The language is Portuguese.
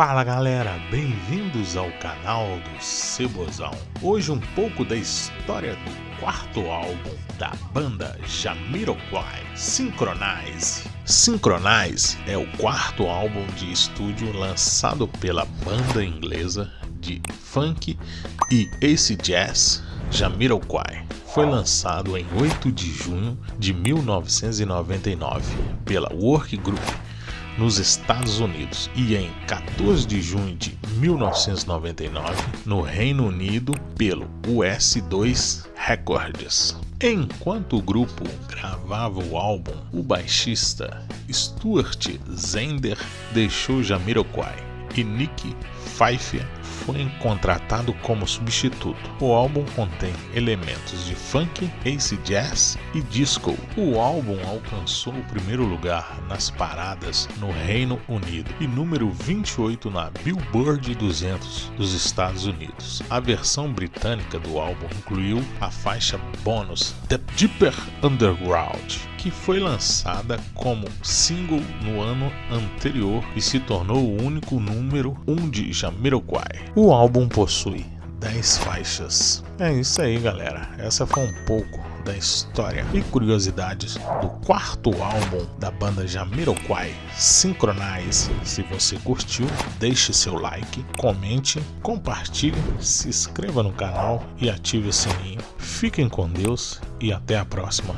Fala galera, bem-vindos ao canal do Cebozão. Hoje um pouco da história do quarto álbum da banda Jamiroquai, Synchronize. Synchronize é o quarto álbum de estúdio lançado pela banda inglesa de funk e ace jazz Jamiroquai. Foi lançado em 8 de junho de 1999 pela Work Group nos Estados Unidos e em 14 de junho de 1999 no Reino Unido pelo US2 Records. Enquanto o grupo gravava o álbum, o baixista Stuart Zender deixou Jamiroquai e Nick Pfeiffer foi contratado como substituto. O álbum contém elementos de funk, ace jazz e disco. O álbum alcançou o primeiro lugar nas paradas no Reino Unido e número 28 na Billboard 200 dos Estados Unidos. A versão britânica do álbum incluiu a faixa bônus The Deeper Underground, que foi lançada como single no ano anterior e se tornou o único número 1 um de Jamiroquai. O álbum possui 10 faixas. É isso aí, galera. Essa foi um pouco da história e curiosidades do quarto álbum da banda Jamiroquai, Synchronize. Se você curtiu, deixe seu like, comente, compartilhe, se inscreva no canal e ative o sininho. Fiquem com Deus e até a próxima.